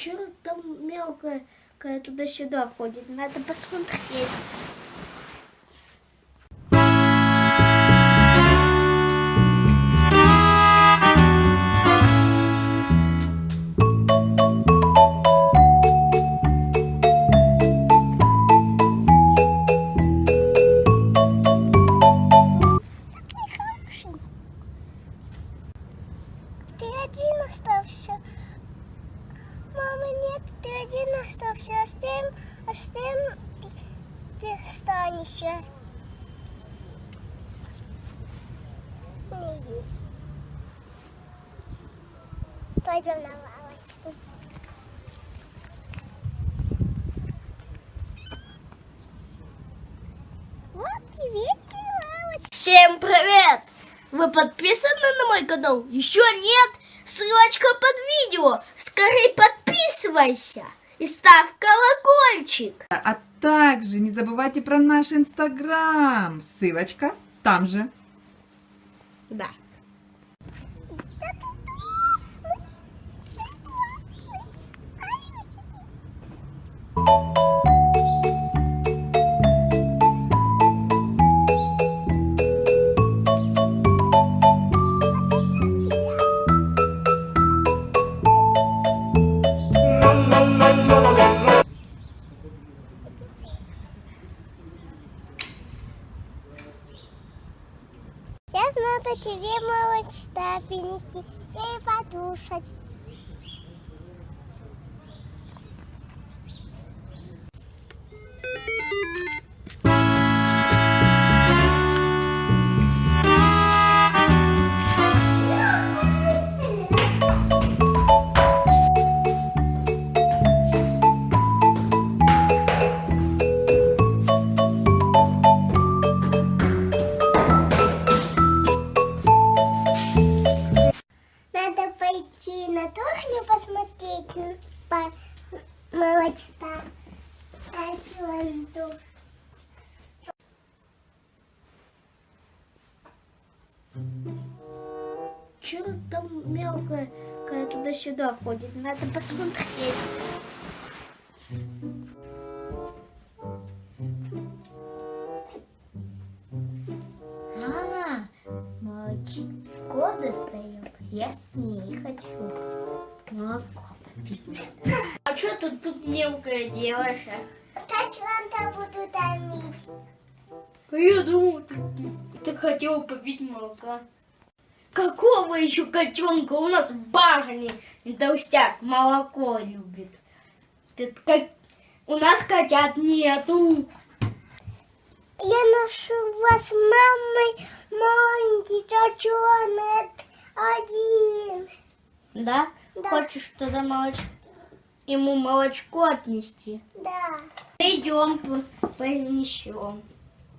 Что там мелкое туда-сюда ходит? Надо посмотреть. Один остался. Мама, нет, ты один остался. А а с тем ты останешься. Пойдем на лавочку. Вот тебе лавочка. Всем привет! Вы подписаны на мой канал? Еще нет? Ссылочка под видео. Скорее подписывайся и ставь колокольчик. А также не забывайте про наш инстаграм. Ссылочка там же. Да. Тебе молочка принести и подушать. Молочка. А чё он тут? Что там мелкое туда-сюда ходит? Надо посмотреть. А, молочко достает. Я не хочу. Молоко попить. Что ты тут мелкое делаешь? а? Котенка буду томить. А Я думал, ты, ты хотела попить молока. Какого еще котенка? У нас барни толстяк молоко любит. Это как... У нас котят нету. Я нашла с мамой маленький котенок один. Да? Да. Хочешь тогда молоч... ему молочко отнести? Да. Идем, по- понесем.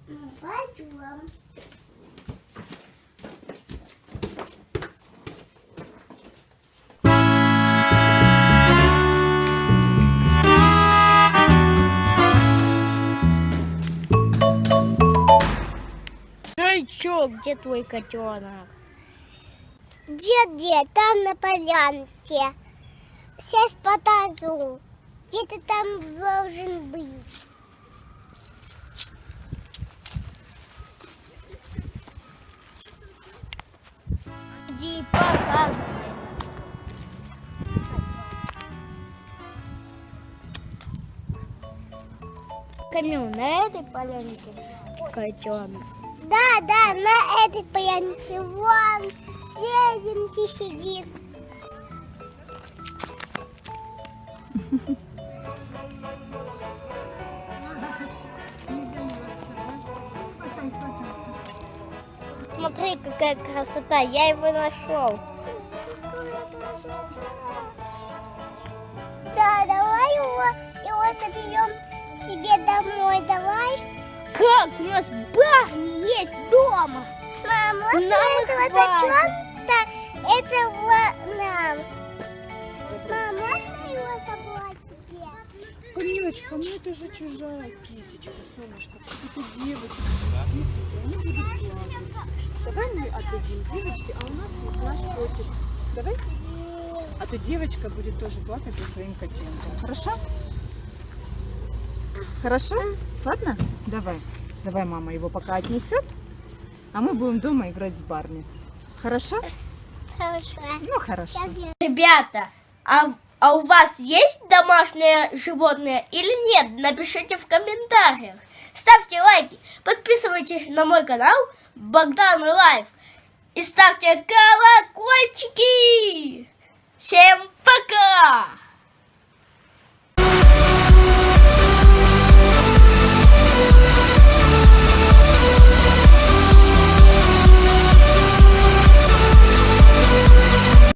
Ну, Пойдем. Ну чё, где твой котенок? Дед, дед, там на полянке. Сейчас покажу. Где-то там должен быть. Иди показывай. Камил, на этой полянке котенок. Да, да, на этой полянке. Вон, серенький сидит. Смотри, какая красота, я его нашел. Да, давай его, его заберем себе домой, давай. Как? У нас Барни есть дома. Мам, можно Нам этого котенка, этого нам? Камилочка, ну это же чужая кисечка, солнышко. Это девочка. Кисоньки, они будут плакать. Давай мы отдадим девочке, а у нас есть наш котик. Давай. А то девочка будет тоже плакать за своим котенком. Хорошо? Хорошо? Ладно? Давай. Давай мама его пока отнесет. А мы будем дома играть с Барни. Хорошо? Хорошо. Ну, хорошо. Ребята, а, а у вас есть домашнее животное или нет? Напишите в комментариях. Ставьте лайки, подписывайтесь на мой канал Богдан Лайф и ставьте колокольчики. Всем пока!